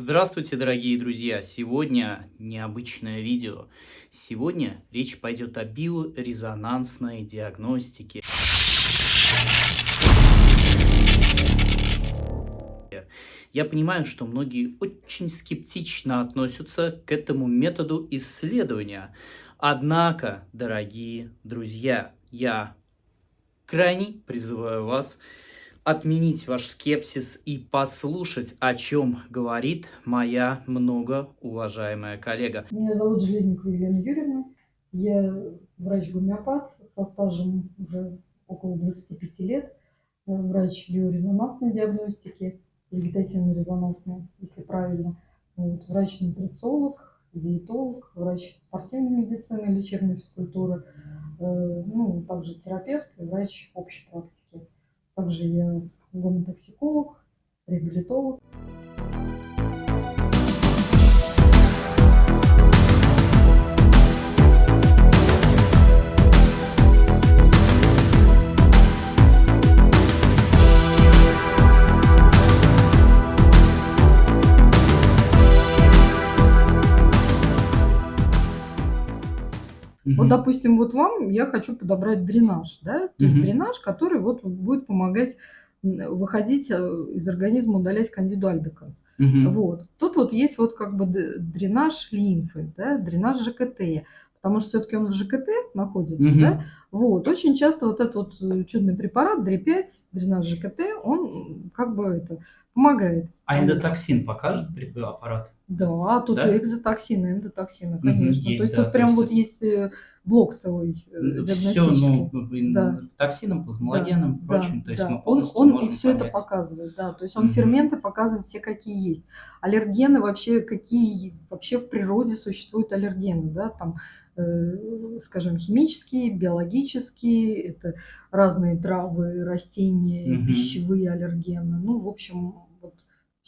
Здравствуйте, дорогие друзья! Сегодня необычное видео. Сегодня речь пойдет о биорезонансной диагностике. Я понимаю, что многие очень скептично относятся к этому методу исследования. Однако, дорогие друзья, я крайне призываю вас отменить ваш скепсис и послушать, о чем говорит моя многоуважаемая коллега. Меня зовут Железникова Елена Юрьевна. Я врач-гомеопат со стажем уже около 25 лет. Врач биорезонансной диагностики, вегетативно-резонансной, если правильно. Вот, врач-нутрициолог, диетолог, врач спортивной медицины, лечебной физкультуры, э, ну, также терапевт и врач общей практики. Также я гомотоксиколог, реабилитолог. Допустим, вот вам я хочу подобрать дренаж, да, то есть дренаж, который вот будет помогать выходить э, из организма, удалять кандиду альбиканс. Угу. Вот. Тут вот есть вот как бы дренаж лимфы, да, дренаж ЖКТ, потому что все-таки он в ЖКТ находится, угу. да. Вот. Очень часто вот этот вот э, чудный препарат ДРИ-5, дренаж ЖКТ, он как бы это помогает. А эндотоксин покажет аппарат? Да, тут да? экзотоксины, эндотоксины, конечно. Угу, есть, то есть да, тут прям есть... вот есть э, блок целый э, диагностический. Все, ну, да. токсином, плазмологеном, да, прочим. Да, то есть да. мы полностью он, он все понять. это показывает, да. То есть он угу. ферменты показывает все, какие есть. Аллергены вообще, какие вообще в природе существуют аллергены, да, там э, скажем, химические, биологические, это разные травы, растения, угу. пищевые аллергены. Ну, в общем,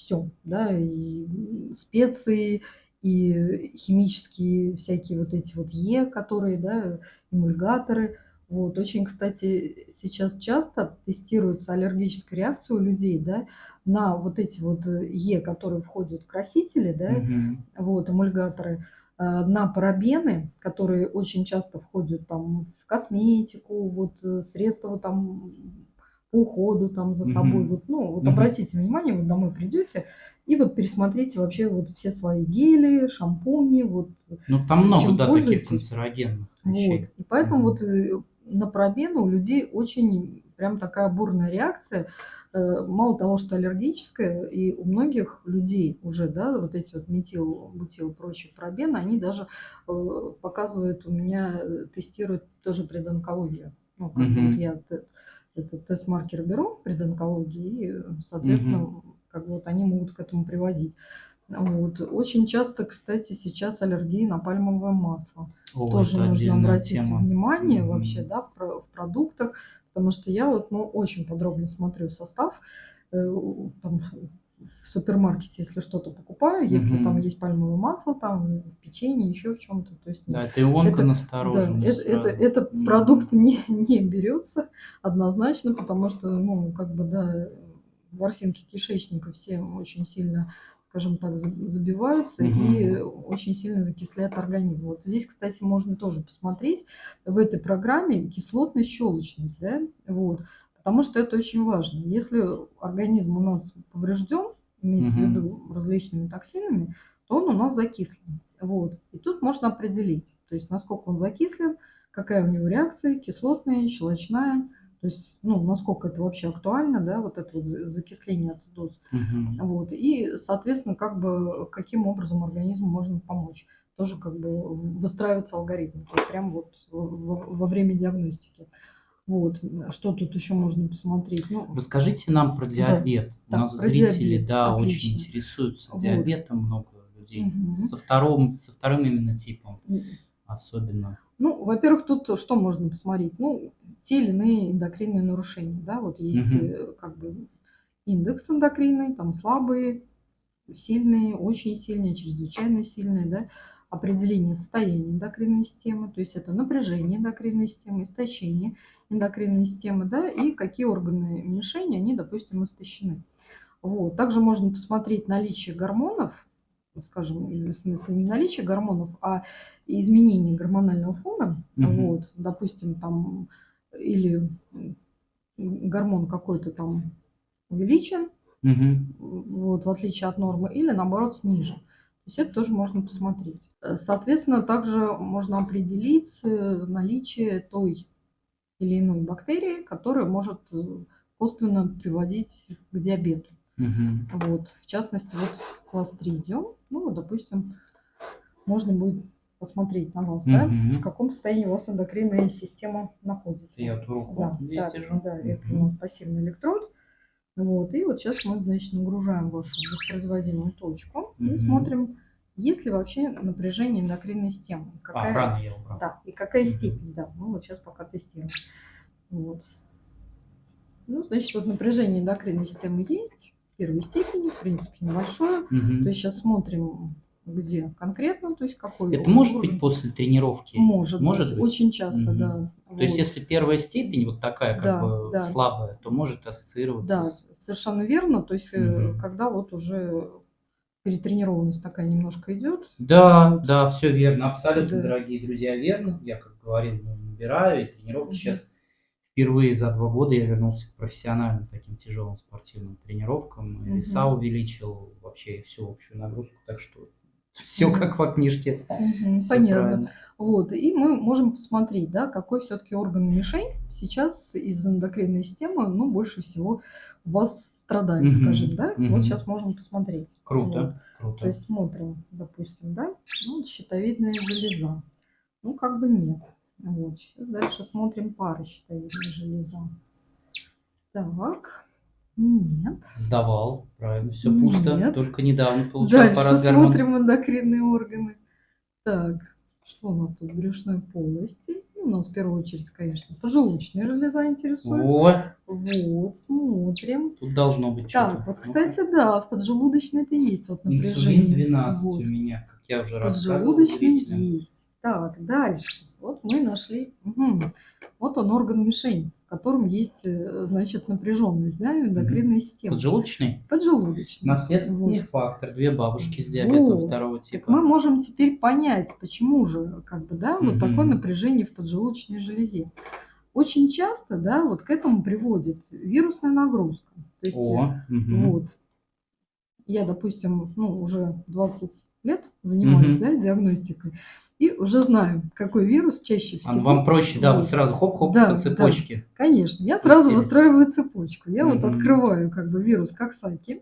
все, да, и специи, и химические всякие вот эти вот Е, которые, да, эмульгаторы. Вот. Очень, кстати, сейчас часто тестируется аллергическая реакция у людей, да, на вот эти вот Е, которые входят в красители, да, угу. вот, эмульгаторы, э, на парабены, которые очень часто входят там в косметику, вот э, средства там по уходу там за собой. Угу. Вот, ну, вот угу. обратите внимание, вы домой придете и вот пересмотрите вообще вот все свои гели, шампуни, вот. Ну там много, да, таких канцерогенных вещей. Вот. И поэтому угу. вот э, на пробену у людей очень прям такая бурная реакция. Э, мало того, что аллергическая, и у многих людей уже, да, вот эти вот метил, бутил, прочие пробены, они даже э, показывают у меня, тестируют тоже предонкологию. Ну, как угу. вот я этот тест-маркер беру предонкологии, и, соответственно, угу. как бы вот они могут к этому приводить. Вот. Очень часто, кстати, сейчас аллергии на пальмовое масло. О, Тоже нужно обратить тема. внимание угу. вообще да, в, в продуктах, потому что я вот ну, очень подробно смотрю состав. Э, там, в супермаркете, если что-то покупаю, если угу. там есть пальмовое масло, там в печенье, еще в чем-то. То есть, да, это ионка настороженность. Да, это, это, это угу. продукт не, не берется однозначно, потому что, ну, как бы, да, ворсинки кишечника все очень сильно скажем так, забиваются угу. и очень сильно закисляют организм. Вот здесь, кстати, можно тоже посмотреть в этой программе кислотность, щелочность, да, вот, потому что это очень важно. Если организм у нас поврежден, имеется угу. в виду различными токсинами, то он у нас закислен. Вот. И тут можно определить, то есть насколько он закислен, какая у него реакция, кислотная, щелочная, то есть, ну, насколько это вообще актуально, да, вот это вот закисление ацидоз. Угу. Вот. И, соответственно, как бы, каким образом организму можно помочь. Тоже как бы выстраивается алгоритм, то есть прямо вот во, во время диагностики. Вот, что тут еще можно посмотреть? Ну, Расскажите нам про диабет. Да, У нас да, зрители, диабет. да, Отлично. очень интересуются вот. диабетом, много людей. Угу. Со, вторым, со вторым именно типом особенно. Ну, во-первых, тут что можно посмотреть? Ну, те или иные эндокринные нарушения, да, вот есть угу. как бы индекс эндокринный, там слабые, сильные, очень сильные, чрезвычайно сильные, да, определение состояния эндокринной системы, то есть это напряжение эндокринной системы, истощение эндокринной системы, да, и какие органы мишени, они, допустим, истощены. Вот. Также можно посмотреть наличие гормонов, скажем, в смысле не наличие гормонов, а изменение гормонального фона. Угу. Вот, допустим, там или гормон какой-то там увеличен, угу. вот, в отличие от нормы, или наоборот снижен. То есть это тоже можно посмотреть. Соответственно, также можно определить э, наличие той или иной бактерии, которая может э, косвенно приводить к диабету. Угу. Вот, в частности, вот класс 3 идем. Ну, допустим, можно будет посмотреть на вас, угу. да, в каком состоянии у вас эндокринная система находится. Я эту руку да, здесь да, держу. Да, угу. это у нас пассивный электрод. Вот, и вот сейчас мы, значит, нагружаем вашу воспроизводимую точку и смотрим, есть ли вообще напряжение эндокринной системы. А, какая, а, рано я убрал. Да, и какая угу. степень, да, мы вот сейчас пока тестируем. Вот. Ну, значит, вот напряжение эндокринной системы есть, первой степени, в принципе, небольшое. Угу. То есть сейчас смотрим, где конкретно, то есть какой. Это может уровень. быть после тренировки? Может, может быть. Очень часто, угу. да. То вот. есть если первая степень вот такая как да, бы да. слабая, то может ассоциироваться да, с... совершенно верно. То есть угу. когда вот уже перетренированность такая немножко идет. Да, да, все верно, абсолютно, да. дорогие друзья, верно. Я, как говорил, набираю, и тренировки угу. сейчас впервые за два года я вернулся к профессиональным таким тяжелым спортивным тренировкам. Угу. Веса увеличил, вообще всю общую нагрузку, так что все как по книжке. Понятно. Правильно. Вот, и мы можем посмотреть, да, какой все-таки орган мишень сейчас из эндокринной системы, ну, больше всего у вас страдает, угу, скажем, да. Угу. Вот сейчас можем посмотреть. Круто, вот. круто. То есть смотрим, допустим, да, ну, щитовидная железа. Ну, как бы нет. Вот, сейчас дальше смотрим пары щитовидной железа. Так, нет. Сдавал, правильно, все пусто, нет. только недавно получал дальше аппарат гормон. смотрим эндокринные органы. Так, что у нас тут? Брюшной полости. И у нас в первую очередь, конечно, поджелудочная железа интересует. Вот. Вот, смотрим. Тут должно быть Так, вот, кстати, да, в поджелудочной это есть вот напряжение. Инсулин 12 вот. у меня, как я уже рассказывал. Поджелудочной есть. Так, дальше. Вот мы нашли. Угу. Вот он орган мишень, в котором есть, э, значит, напряженность, да, эндокринная система. Поджелудочный? Поджелудочный. Наследственный вот. фактор. Две бабушки с диабетом вот. второго типа. Так мы можем теперь понять, почему же, как бы, да, вот такое напряжение в поджелудочной железе. Очень часто, да, вот к этому приводит вирусная нагрузка. То есть, О, угу. вот, я, допустим, ну, уже 20 лет занимаюсь, угу. да, диагностикой. И уже знаю, какой вирус чаще всего. А вам проще, да, вы сразу хоп-хоп да, по цепочке. Да, конечно, я сразу выстраиваю цепочку. Я угу. вот открываю как бы вирус Коксаки.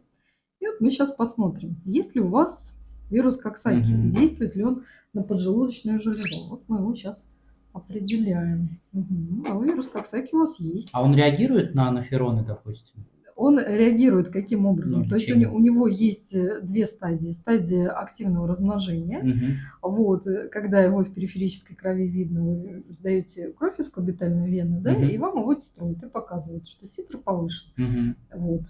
И вот мы сейчас посмотрим, есть ли у вас вирус Коксаки, угу. действует ли он на поджелудочную железу. Вот мы его сейчас определяем. Угу. А вирус Коксаки у вас есть. А он реагирует на анафероны, допустим? Он реагирует каким образом? Ну, То есть у, у него есть э, две стадии. Стадия активного размножения. Угу. Вот, э, когда его в периферической крови видно, вы сдаете кровь из кубитальной вены, да, угу. и вам его титруют и показывают, что титр повышен. Угу. Вот.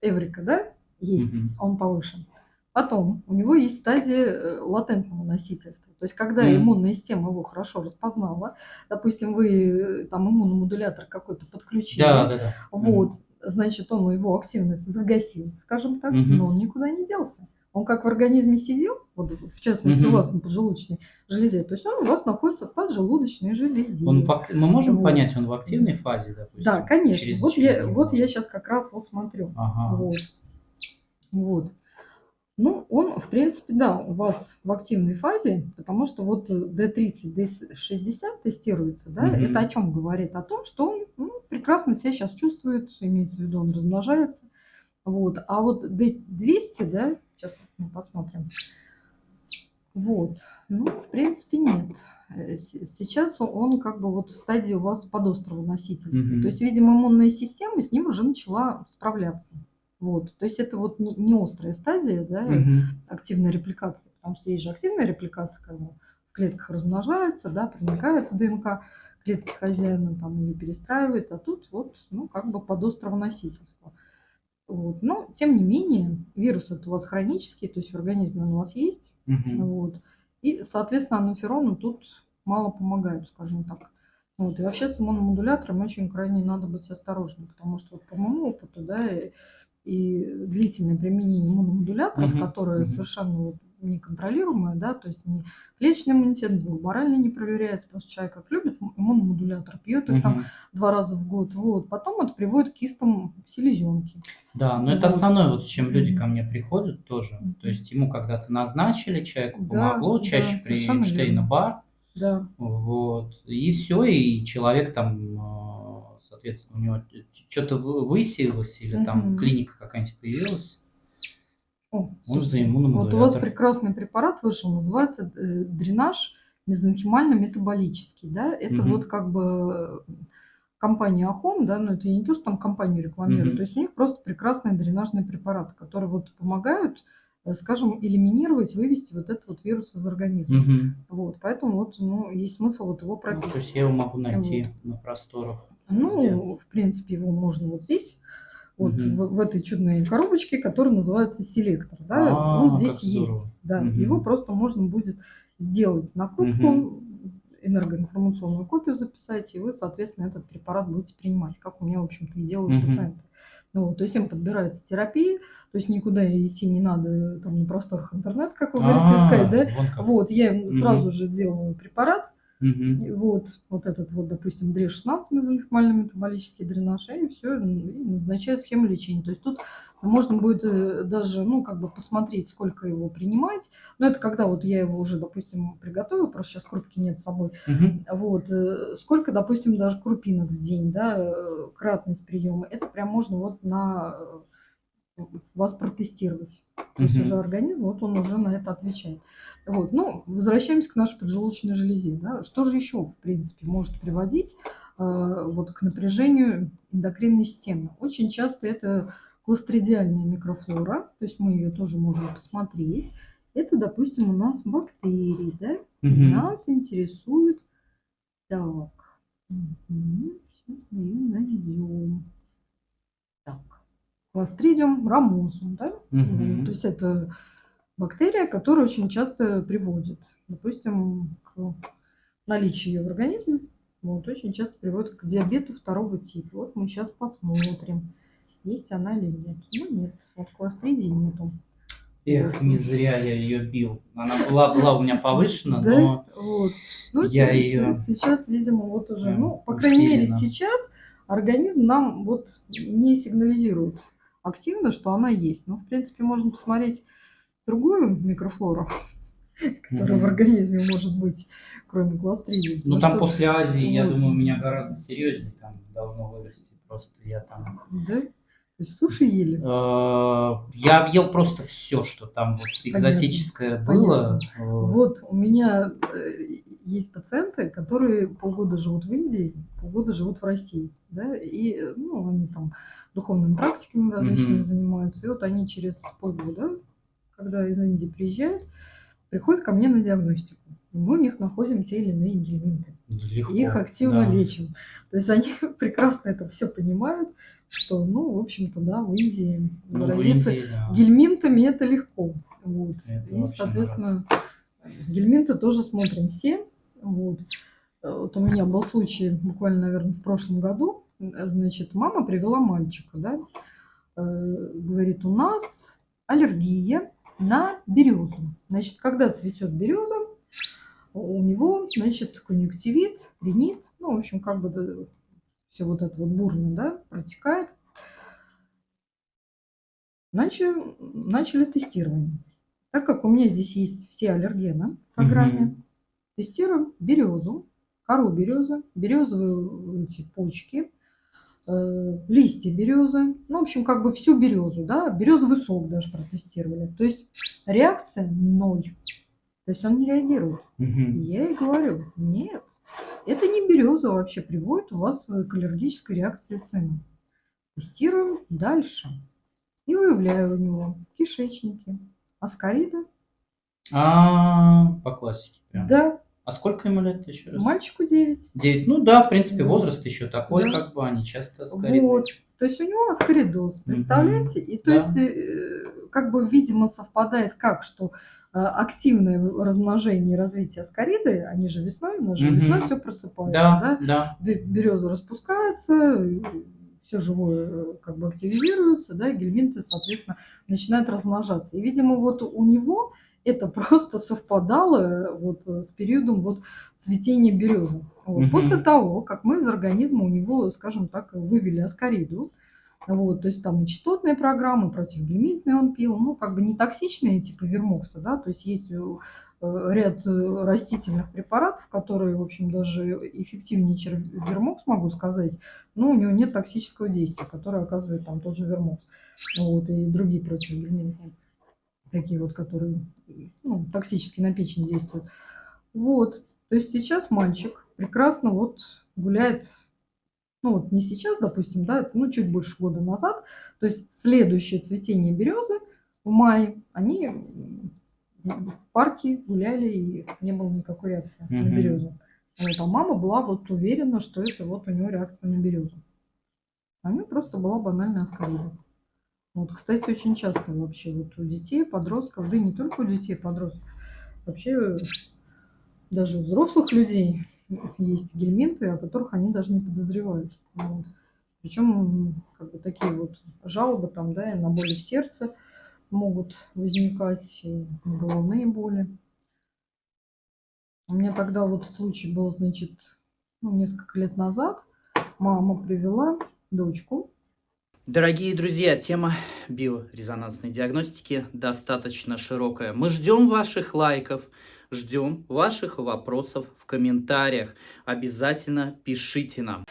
Эврика, да, есть, угу. он повышен. Потом у него есть стадия э, латентного носительства. То есть, когда mm. иммунная система его хорошо распознала, допустим, вы там иммуномодулятор какой-то подключили, да, да, да. вот, mm значит, он его активность загасил, скажем так, угу. но он никуда не делся. Он как в организме сидел, вот, в частности, угу. у вас на поджелудочной железе, то есть он у вас находится в поджелудочной железе. Он, мы можем вот. понять, он в активной фазе, допустим? Да, конечно. Через, вот, через я, вот я сейчас как раз вот смотрю. Ага. Вот. вот. Ну, он, в принципе, да, у вас в активной фазе, потому что вот D30, D60 тестируется, да, угу. это о чем говорит? О том, что он ну, прекрасно себя сейчас чувствует, имеется в виду, он размножается. Вот. А вот D200, да, сейчас мы посмотрим. Вот. Ну, в принципе, нет. Э, сейчас он как бы вот в стадии у вас подострого носительства. Угу. То есть, видимо, иммунная система с ним уже начала справляться. Вот. То есть это вот не, не острая стадия да, угу. активной репликации, потому что есть же активная репликация, когда в клетках размножается, да, проникает в ДНК клетки хозяина, там ее перестраивает, а тут вот, ну, как бы под острого носительства. Вот. Но, тем не менее, вирус это у вас хронический, то есть в организме он у вас есть. Угу. Вот. И, соответственно, анафероны тут мало помогают, скажем так. Вот. И вообще с иммуномодулятором очень крайне надо быть осторожным, потому что вот по моему опыту, да, и длительное применение иммуномодуляторов, Мгм, которое мгм. совершенно вот неконтролируемое, да, то есть ни клеточный иммунитет, ни гуморально не проверяется, потому что человек как любит иммуномодулятор, пьет их там Мгм. два раза в год, вот, потом это приводит к кистам селезенки. Да, но это Вот. основное, вот с чем люди ко мне приходят тоже. То есть ему когда-то назначили, человеку Да, помогло, да, чаще при совершенно Эйнштейна верно. бар, Да, вот, и все, и человек там, э, соответственно, у него что-то высеялось или там Мгм. клиника какая-нибудь появилась. О, Он за. Вот у вас прекрасный препарат вышел, называется э, дренаж мезонхимально-метаболический, да, это Мгм. вот как бы э, компания Ахом, да, но это я не то, что там компанию рекламирую, Мгм. то есть у них просто прекрасные дренажные препараты, которые вот помогают, э, скажем, элиминировать, вывести вот этот вот вирус из организма. Мгм. Вот, поэтому вот, ну, есть смысл вот его Ну, то есть я его могу найти на просторах. Ну, в принципе, его можно вот здесь, вот Мгм. в, в этой чудной коробочке, которая называется селектор, да, А, он здесь есть, да, Мгм. его просто можно будет сделать накрутку, энергоинформационную копию записать, и вы, соответственно, этот препарат будете принимать, как у меня, в общем-то, и делают Мгм. пациенты. Ну, вот, то есть им подбирается терапия, то есть никуда идти не надо там на просторах интернета, как вы говорите, А, искать, да, вот, я им сразу же делаю препарат, И вот, вот этот вот, допустим, ДРЕ-16, мезонхимально-метаболический дренаж, и все, и назначаю схему лечения. То есть тут можно будет э, даже, ну, как бы посмотреть, сколько его принимать. Но это когда вот я его уже, допустим, приготовила, просто сейчас крупки нет с собой. Мгм. Вот, э, сколько, допустим, даже крупинок в день, да, э, кратность приема, это прям можно вот на вас протестировать. То есть уже организм, вот он уже на это отвечает. Вот, ну, возвращаемся к нашей поджелудочной железе. Да? Что же еще, в принципе, может приводить э, вот, к напряжению эндокринной системы? Очень часто это кластридиальная микрофлора, то есть мы ее тоже можем посмотреть. Это, допустим, у нас бактерии, да? Мгм. Нас интересует... Так, мгм, сейчас мы ее найдем. Так, Clostridium ramosum, да? Мгм. То есть это бактерия, которая очень часто приводит, допустим, к наличию ее в организме, вот, очень часто приводит к диабету второго типа. Вот мы сейчас посмотрим, есть она или нет. Ну нет, вот кластридии нету. Эх, не зря я ее бил. Она была, была у меня повышена, Да? но Вот. Ну, я се- сейчас, видимо, вот уже, прям ну, по крайней мере, сейчас организм нам вот не сигнализирует активно, что она есть. Ну, в принципе, можно посмотреть другую микрофлору, которая в организме может быть, кроме кластридии. ну там после Азии, я думаю, у меня гораздо серьезнее там должно вырасти. Просто я там... Да? То есть суши ели. Э, Я объел просто все, что там вот экзотическое было. Э, Вот у меня э, есть пациенты, которые полгода живут в Индии, полгода живут в России, да, и ну, они там духовными практиками различными Мгм. занимаются, и вот они через полгода, когда из Индии приезжают, приходят ко мне на диагностику. И мы у них находим те или иные гельминты. Легко. И их активно да. лечим. То есть они прекрасно это все понимают, что, ну, в общем-то, да, в Индии Ну, в заразиться Индии, да. гельминтами это легко. Вот. Это И, соответственно, гельминты тоже смотрим все. Вот. Э, Вот у меня был случай буквально, наверное, в прошлом году. Значит, мама привела мальчика, да, Э, говорит, у нас аллергия на березу. Значит, когда цветет береза, у него, значит, конъюнктивит, ринит, ну, в общем, как бы все вот это вот бурно, да, протекает. Начали, начали тестирование. Так как у меня здесь есть все аллергены в программе. Тестируем березу, кору березы, березовые эти почки, э, листья березы, ну, в общем, как бы всю березу, да, березовый сок даже протестировали. То есть реакция ноль. То есть он не реагирует. Я ей говорю, нет, это не береза вообще приводит у вас к аллергической реакции сына. Тестируем дальше. И выявляю у него в кишечнике аскарида. А, по классике прям. Да, А сколько ему лет еще раз? мальчику 9. Девять. Ну да, в принципе, возраст еще такой, Да. как бы они часто скорее. Вот. То есть у него аскаридоз, представляете? И то Да. есть, э, как бы, видимо, совпадает как, что э, активное размножение и развитие аскариды, они же весной, у нас же Мгм. весной все просыпается, Да, да? да. береза распускается, все живое э, как бы активизируется, да, и гельминты, соответственно, начинают размножаться. И, видимо, вот у него это просто совпадало вот с периодом вот цветения березы. Вот. Мгм. После того, как мы из организма у него, скажем так, вывели аскариду, вот, то есть там и частотные программы, противогельминтные он пил, ну, как бы не токсичные, типа вермокса, да, то есть есть э, ряд э, растительных препаратов, которые, в общем, даже эффективнее, чем вермокс, могу сказать, но у него нет токсического действия, которое оказывает там тот же вермокс, вот, и другие противогельминтные, такие вот, которые ну, токсически на печень действуют. Вот, то есть сейчас мальчик прекрасно вот гуляет ну вот не сейчас, допустим, да, ну чуть больше года назад, то есть следующее цветение березы в мае, они в парке гуляли и не было никакой реакции на Мгм. березу. Вот, а мама была вот уверена, что это вот у него реакция на березу. А у нее просто была банальная аскарида. Вот, кстати, очень часто вообще вот у детей, подростков, да и не только у детей, подростков, вообще даже у взрослых людей есть гельминты, о которых они даже не подозревают. Вот. Причем как бы такие вот жалобы там, да, и на боли в сердце могут возникать, и головные боли. У меня тогда вот случай был, значит, ну, несколько лет назад. Мама привела дочку. Дорогие друзья, тема биорезонансной диагностики достаточно широкая. Мы ждем ваших лайков, ждем ваших вопросов в комментариях. Обязательно пишите нам.